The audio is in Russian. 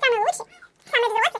Самый лучший, самый взрослый.